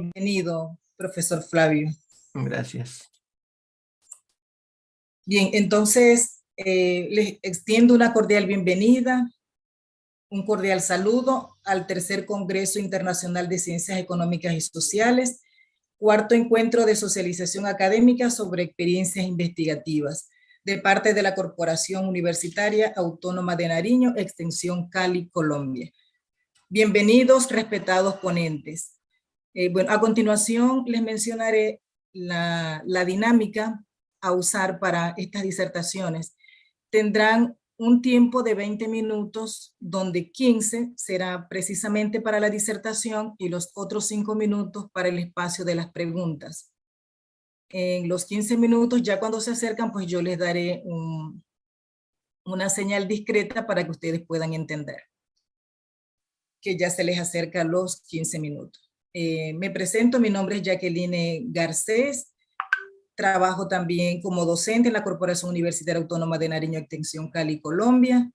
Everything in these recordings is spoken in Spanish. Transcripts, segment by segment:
Bienvenido, profesor Flavio. Gracias. Bien, entonces eh, les extiendo una cordial bienvenida, un cordial saludo al tercer Congreso Internacional de Ciencias Económicas y Sociales, cuarto encuentro de socialización académica sobre experiencias investigativas de parte de la Corporación Universitaria Autónoma de Nariño, Extensión Cali, Colombia. Bienvenidos, respetados ponentes. Eh, bueno, a continuación les mencionaré la, dinámica a usar para estas disertaciones. Tendrán un tiempo de 20 minutos, donde 15 será precisamente para la disertación y los otros 5 minutos para el espacio de las preguntas. En los 15 minutos, ya cuando se acercan, pues yo les daré una señal discreta para que ustedes puedan entender que ya se les acerca los 15 minutos. Eh, me presento, mi nombre es Jacqueline Garcés, Trabajo también como docente en la Corporación Universitaria Autónoma de Nariño Extensión Cali, Colombia,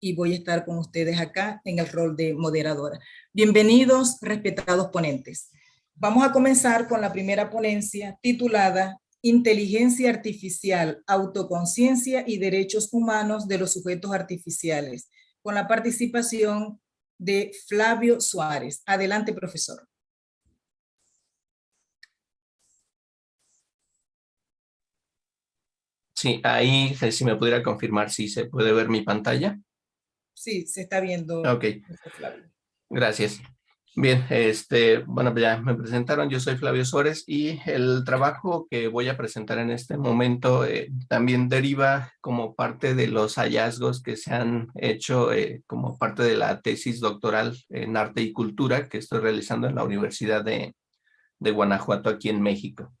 y voy a estar con ustedes acá en el rol de moderadora. Bienvenidos, respetados ponentes. Vamos a comenzar con la primera ponencia titulada Inteligencia Artificial, Autoconciencia y Derechos Humanos de los Sujetos Artificiales, con la participación de Flavio Suárez. Adelante, profesor. Sí, ahí si me pudiera confirmar si se puede ver mi pantalla. Sí, se está viendo. Ok, gracias. Bien, este, bueno, ya me presentaron, yo soy Flavio Suárez y el trabajo que voy a presentar en este momento eh, también deriva como parte de los hallazgos que se han hecho eh, como parte de la tesis doctoral en arte y cultura que estoy realizando en la Universidad de, de Guanajuato aquí en México.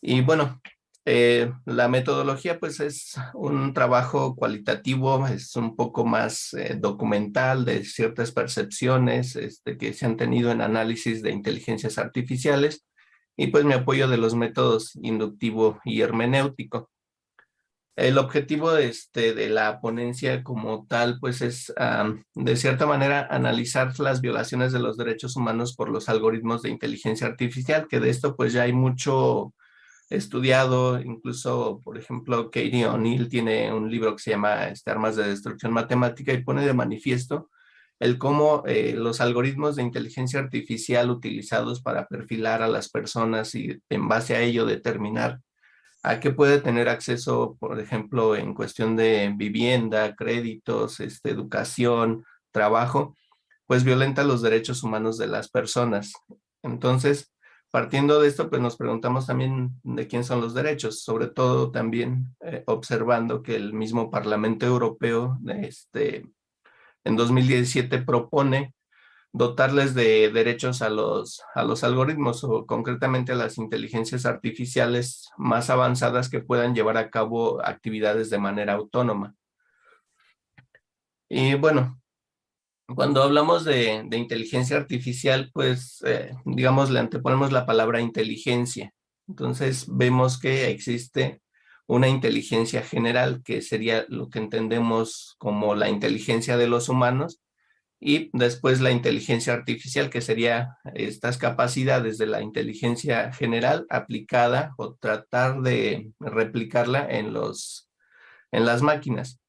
Y bueno, eh, la metodología pues es un trabajo cualitativo, es un poco más eh, documental de ciertas percepciones este, que se han tenido en análisis de inteligencias artificiales y pues me apoyo de los métodos inductivo y hermenéutico. El objetivo este, de la ponencia como tal pues es de cierta manera analizar las violaciones de los derechos humanos por los algoritmos de inteligencia artificial, que de esto pues ya hay mucho estudiado, incluso, por ejemplo, Katie O'Neill tiene un libro que se llama este, Armas de Destrucción Matemática y pone de manifiesto el cómo eh, los algoritmos de inteligencia artificial utilizados para perfilar a las personas y en base a ello determinar a qué puede tener acceso, por ejemplo, en cuestión de vivienda, créditos, este, educación, trabajo, pues violenta los derechos humanos de las personas. Entonces, Partiendo de esto, pues nos preguntamos también de quién son los derechos, sobre todo también eh, observando que el mismo Parlamento Europeo este, en 2017 propone dotarles de derechos a los, a los algoritmos o concretamente a las inteligencias artificiales más avanzadas que puedan llevar a cabo actividades de manera autónoma. Y bueno, cuando hablamos de, inteligencia artificial, pues, eh, digamos, le anteponemos la palabra inteligencia. Entonces, vemos que existe una inteligencia general, que sería lo que entendemos como la inteligencia de los humanos, y después la inteligencia artificial, que sería estas capacidades de la inteligencia general aplicada o tratar de replicarla en, los, en las máquinas.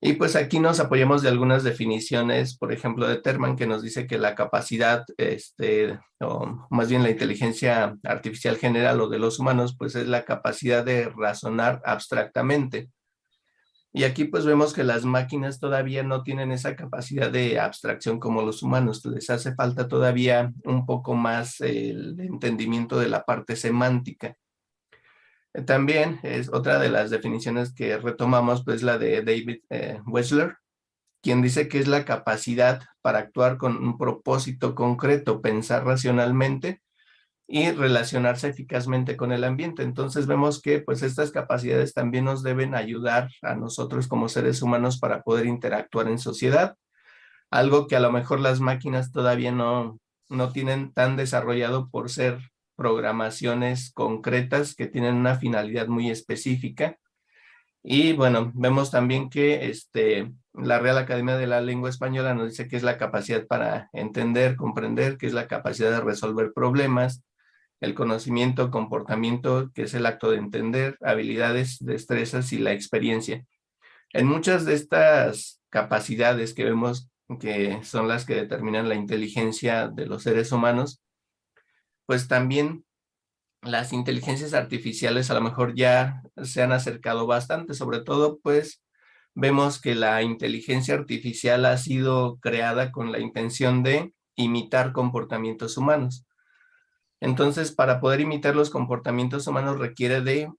Y pues aquí nos apoyamos de algunas definiciones, por ejemplo, de Terman, que nos dice que la capacidad, este, o más bien la inteligencia artificial general o de los humanos, pues es la capacidad de razonar abstractamente. Y aquí pues vemos que las máquinas todavía no tienen esa capacidad de abstracción como los humanos. Les hace falta todavía un poco más el entendimiento de la parte semántica. También es otra de las definiciones que retomamos, pues la de David eh, Wechsler, quien dice que es la capacidad para actuar con un propósito concreto, pensar racionalmente y relacionarse eficazmente con el ambiente. Entonces vemos que pues estas capacidades también nos deben ayudar a nosotros como seres humanos para poder interactuar en sociedad, algo que a lo mejor las máquinas todavía no, no tienen tan desarrollado por ser programaciones concretas que tienen una finalidad muy específica. Y bueno, vemos también que este, la Real Academia de la Lengua Española nos dice que es la capacidad para entender, comprender, que es la capacidad de resolver problemas, el conocimiento, comportamiento, que es el acto de entender, habilidades, destrezas y la experiencia. En muchas de estas capacidades que vemos que son las que determinan la inteligencia de los seres humanos, pues también las inteligencias artificiales a lo mejor ya se han acercado bastante, sobre todo pues vemos que la inteligencia artificial ha sido creada con la intención de imitar comportamientos humanos. Entonces, para poder imitar los comportamientos humanos requiere de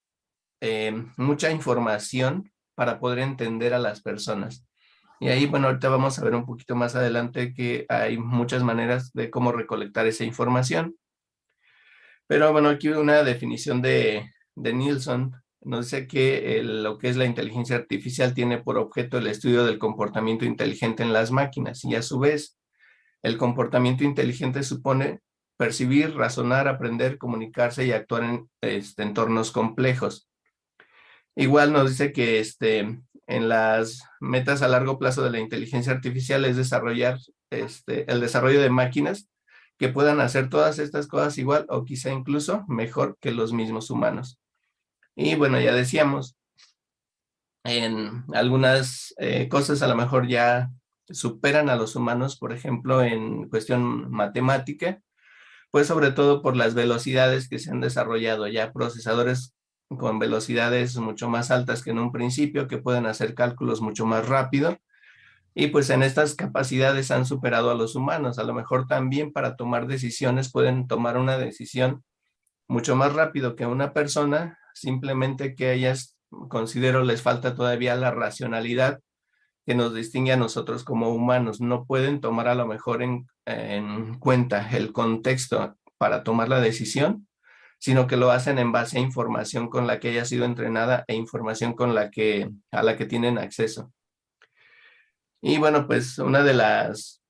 eh, mucha información para poder entender a las personas. Y ahí, bueno, ahorita vamos a ver un poquito más adelante que hay muchas maneras de cómo recolectar esa información. Pero bueno, aquí una definición de, de Nielsen nos dice que lo que es la inteligencia artificial tiene por objeto el estudio del comportamiento inteligente en las máquinas y a su vez el comportamiento inteligente supone percibir, razonar, aprender, comunicarse y actuar en este, entornos complejos. Igual nos dice que este, en las metas a largo plazo de la inteligencia artificial es desarrollar este, el desarrollo de máquinas que puedan hacer todas estas cosas igual o quizá incluso mejor que los mismos humanos. Y bueno, ya decíamos, en algunas eh, cosas a lo mejor ya superan a los humanos, por ejemplo, en cuestión matemática, pues sobre todo por las velocidades que se han desarrollado ya procesadores con velocidades mucho más altas que en un principio, que pueden hacer cálculos mucho más rápido, y pues en estas capacidades han superado a los humanos. A lo mejor también para tomar decisiones pueden tomar una decisión mucho más rápido que una persona, simplemente que ellas considero les falta todavía la racionalidad que nos distingue a nosotros como humanos. No pueden tomar a lo mejor en, cuenta el contexto para tomar la decisión, sino que lo hacen en base a información con la que haya sido entrenada e información con la que, a la que tienen acceso. Y bueno, pues una de las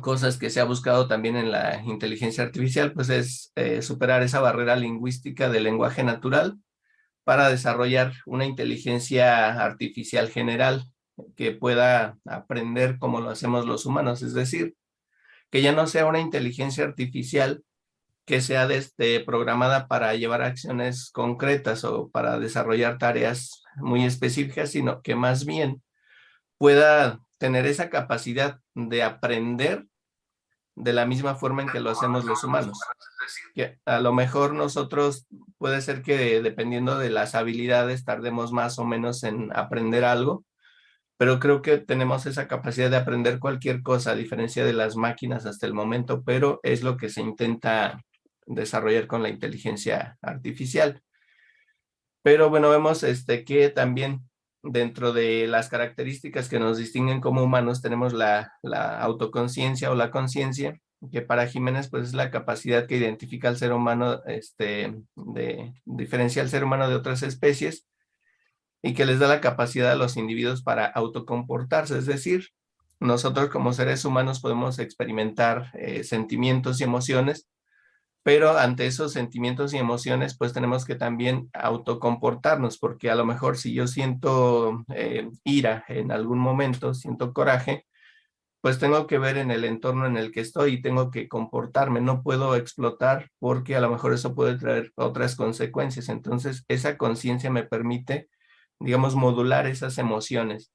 cosas que se ha buscado también en la inteligencia artificial, pues es eh, superar esa barrera lingüística del lenguaje natural para desarrollar una inteligencia artificial general que pueda aprender como lo hacemos los humanos, es decir, que ya no sea una inteligencia artificial que sea desde, programada para llevar acciones concretas o para desarrollar tareas muy específicas, sino que más bien pueda tener esa capacidad de aprender de la misma forma en que lo hacemos los humanos. Que a lo mejor nosotros puede ser que dependiendo de las habilidades tardemos más o menos en aprender algo, pero creo que tenemos esa capacidad de aprender cualquier cosa a diferencia de las máquinas hasta el momento, pero es lo que se intenta desarrollar con la inteligencia artificial. Pero bueno, vemos este, que también dentro de las características que nos distinguen como humanos tenemos la, la autoconciencia o la conciencia, que para Jiménez pues es la capacidad que identifica al ser humano, este, de diferencia al ser humano de otras especies, y que les da la capacidad a los individuos para autocomportarse, es decir, nosotros como seres humanos podemos experimentar eh, sentimientos y emociones, pero ante esos sentimientos y emociones pues tenemos que también autocomportarnos, porque a lo mejor si yo siento eh, ira en algún momento, siento coraje, pues tengo que ver en el entorno en el que estoy y tengo que comportarme, no puedo explotar porque a lo mejor eso puede traer otras consecuencias. Entonces esa conciencia me permite digamos, modular esas emociones.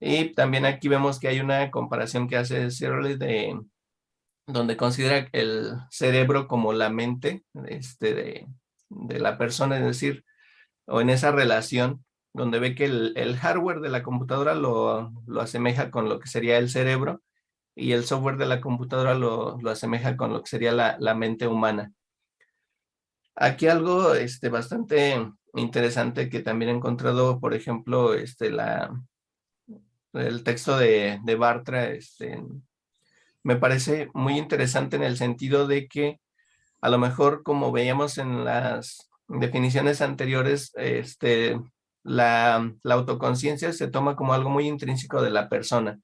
Y también aquí vemos que hay una comparación que hace Searle de donde considera el cerebro como la mente este, de, de, la persona, es decir, o en esa relación donde ve que el, hardware de la computadora lo, lo, asemeja con lo que sería el cerebro y el software de la computadora lo, lo asemeja con lo que sería la, la mente humana. Aquí algo este, bastante interesante que también he encontrado, por ejemplo, este, la, el texto de, de Bartra, este, me parece muy interesante en el sentido de que a lo mejor como veíamos en las definiciones anteriores, este, la, la autoconciencia se toma como algo muy intrínseco de la persona.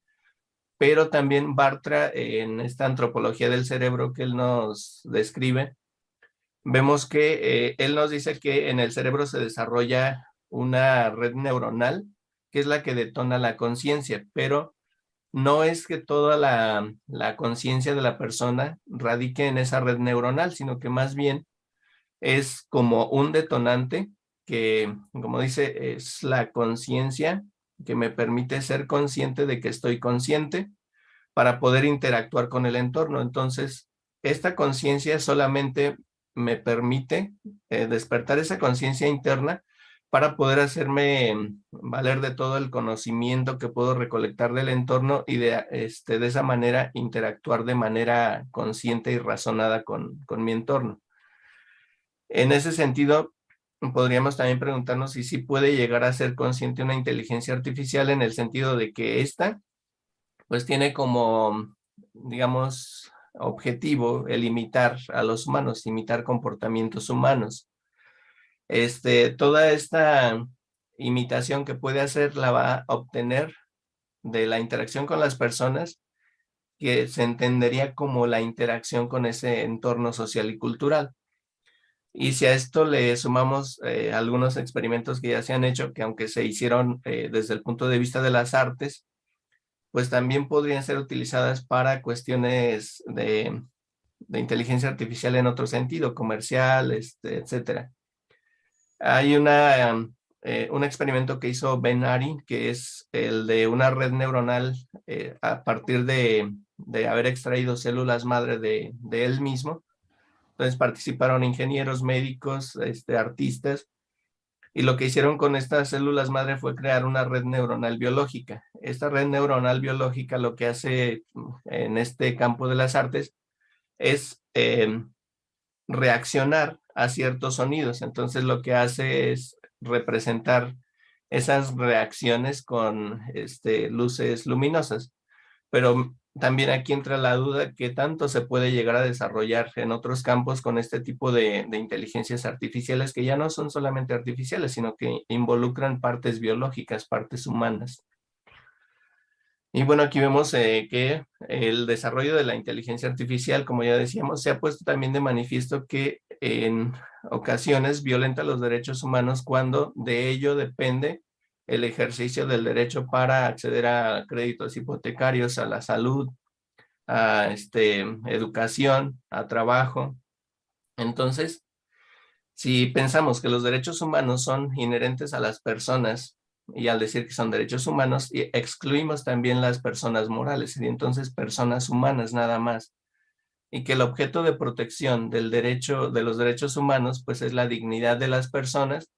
Pero también Bartra, en esta antropología del cerebro que él nos describe, vemos que eh, él nos dice que en el cerebro se desarrolla una red neuronal que es la que detona la conciencia, pero no es que toda la, la conciencia de la persona radique en esa red neuronal, sino que más bien es como un detonante que, como dice, es la conciencia que me permite ser consciente de que estoy consciente para poder interactuar con el entorno. Entonces, esta conciencia solamente me permite eh, despertar esa conciencia interna para poder hacerme valer de todo el conocimiento que puedo recolectar del entorno y de, este, de esa manera interactuar de manera consciente y razonada con, con mi entorno. En ese sentido, podríamos también preguntarnos si sí puede llegar a ser consciente una inteligencia artificial en el sentido de que esta, pues tiene como, digamos, objetivo el imitar a los humanos, imitar comportamientos humanos. Este, toda esta imitación que puede hacer la va a obtener de la interacción con las personas que se entendería como la interacción con ese entorno social y cultural. Y si a esto le sumamos eh, algunos experimentos que ya se han hecho, que aunque se hicieron eh, desde el punto de vista de las artes, pues también podrían ser utilizadas para cuestiones de, inteligencia artificial en otro sentido, comercial, este, etc. Hay una, eh, un experimento que hizo Ben Ari, que es el de una red neuronal a partir de, de, haber extraído células madre de, de él mismo, entonces participaron ingenieros, médicos, este, artistas, y lo que hicieron con estas células madre fue crear una red neuronal biológica. Esta red neuronal biológica lo que hace mm, en este campo de las artes es em, reaccionar a ciertos sonidos. Entonces lo que hace es representar esas reacciones con este, luces luminosas. Pero también aquí entra la duda que tanto se puede llegar a desarrollar en otros campos con este tipo de, inteligencias artificiales que ya no son solamente artificiales, sino que involucran partes biológicas, partes humanas. Y bueno, aquí vemos eh, que el desarrollo de la inteligencia artificial, como ya decíamos, se ha puesto también de manifiesto que en ocasiones violenta los derechos humanos cuando de ello depende el ejercicio del derecho para acceder a créditos hipotecarios, a la salud, a este, educación, a trabajo. Entonces, si pensamos que los derechos humanos son inherentes a las personas, y al decir que son derechos humanos, excluimos también las personas morales, y entonces personas humanas nada más. Y que el objeto de protección del derecho, de los derechos humanos, pues es la dignidad de las personas,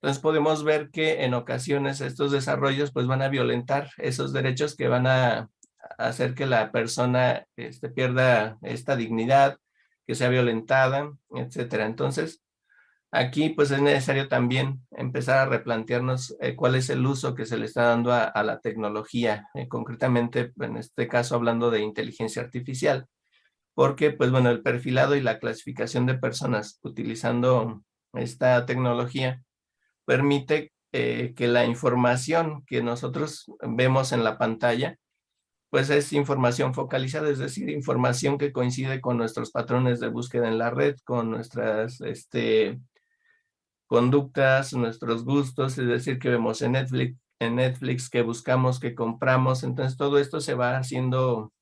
entonces podemos ver que en ocasiones estos desarrollos pues van a violentar esos derechos que van a hacer que la persona este, pierda esta dignidad, que sea violentada, etcétera. Entonces, aquí pues es necesario también empezar a replantearnos eh, cuál es el uso que se le está dando a, la tecnología, eh, concretamente en este caso hablando de inteligencia artificial, porque pues bueno, el perfilado y la clasificación de personas utilizando esta tecnología permite eh, que la información que nosotros vemos en la pantalla, pues es información focalizada, es decir, información que coincide con nuestros patrones de búsqueda en la red, con nuestras este, conductas, nuestros gustos, es decir, que vemos en Netflix, en Netflix, que buscamos, que compramos, entonces todo esto se va haciendo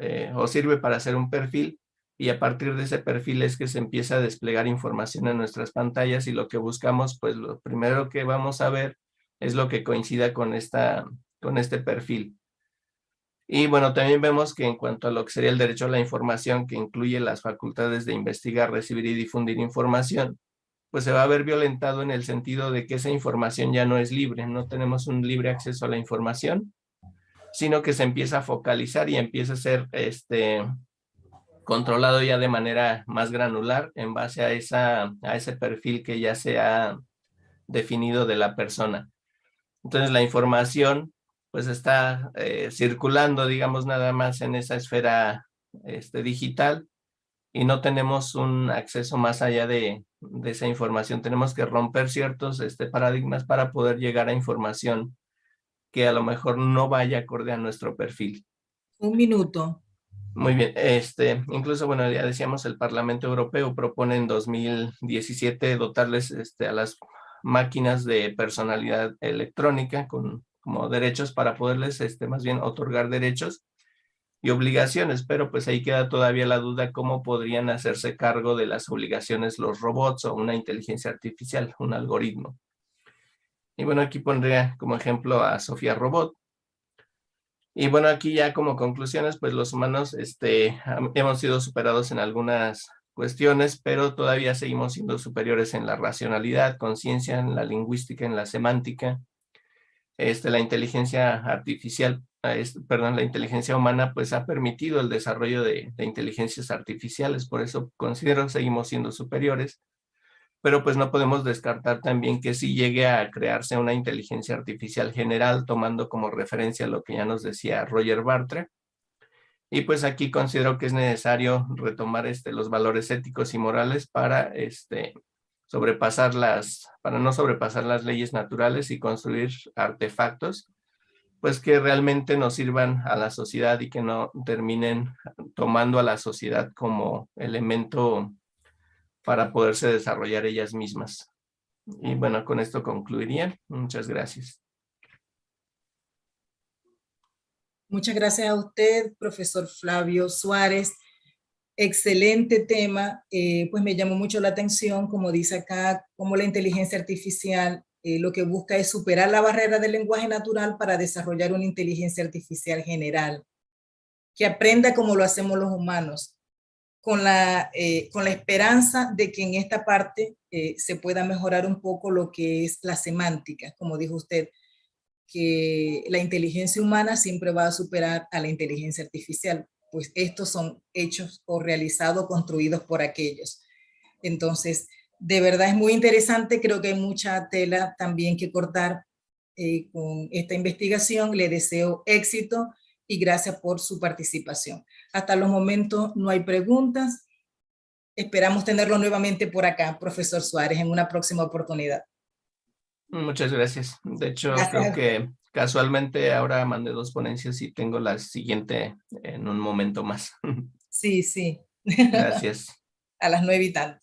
eh, o sirve para hacer un perfil y a partir de ese perfil es que se empieza a desplegar información en nuestras pantallas y lo que buscamos, pues lo primero que vamos a ver es lo que coincida con, esta, con este perfil. Y bueno, también vemos que en cuanto a lo que sería el derecho a la información, que incluye las facultades de investigar, recibir y difundir información, pues se va a ver violentado en el sentido de que esa información ya no es libre, no tenemos un libre acceso a la información, sino que se empieza a focalizar y empieza a ser este, controlado ya de manera más granular en base a, esa, a ese perfil que ya se ha definido de la persona. Entonces la información pues está eh, circulando, digamos, nada más en esa esfera este, digital y no tenemos un acceso más allá de, de, esa información. Tenemos que romper ciertos este, paradigmas para poder llegar a información que a lo mejor no vaya acorde a nuestro perfil. Un minuto. Muy bien, este, incluso, bueno, ya decíamos, el Parlamento Europeo propone en 2017 dotarles este, a las máquinas de personalidad electrónica con como derechos para poderles este, más bien otorgar derechos y obligaciones, pero pues ahí queda todavía la duda cómo podrían hacerse cargo de las obligaciones los robots o una inteligencia artificial, un algoritmo. Y bueno, aquí pondría como ejemplo a Sofía Robot. Y bueno, aquí ya como conclusiones, pues los humanos este, hemos sido superados en algunas cuestiones, pero todavía seguimos siendo superiores en la racionalidad, conciencia, en la lingüística, en la semántica. Este, la inteligencia artificial, perdón, la inteligencia humana, pues ha permitido el desarrollo de, inteligencias artificiales, por eso considero seguimos siendo superiores pero pues no podemos descartar también que si llegue a crearse una inteligencia artificial general tomando como referencia lo que ya nos decía Roger Bartre. Y pues aquí considero que es necesario retomar este, los valores éticos y morales para este, sobrepasar las, para no sobrepasar las leyes naturales y construir artefactos pues que realmente nos sirvan a la sociedad y que no terminen tomando a la sociedad como elemento para poderse desarrollar ellas mismas. Y bueno, con esto concluiría. Muchas gracias. Muchas gracias a usted, profesor Flavio Suárez. Excelente tema, eh, pues me llamó mucho la atención, como dice acá, cómo la inteligencia artificial eh, lo que busca es superar la barrera del lenguaje natural para desarrollar una inteligencia artificial general, que aprenda como lo hacemos los humanos, con la, eh, con la esperanza de que en esta parte eh, se pueda mejorar un poco lo que es la semántica, como dijo usted, que la inteligencia humana siempre va a superar a la inteligencia artificial, pues estos son hechos o realizados, construidos por aquellos. Entonces, de verdad es muy interesante, creo que hay mucha tela también que cortar eh, con esta investigación, le deseo éxito y gracias por su participación. Hasta los momentos no hay preguntas. Esperamos tenerlo nuevamente por acá, profesor Suárez, en una próxima oportunidad. Muchas gracias. De hecho, creo que casualmente ahora mandé dos ponencias y tengo la siguiente en un momento más. Sí, sí. Gracias. A las nueve y tanto.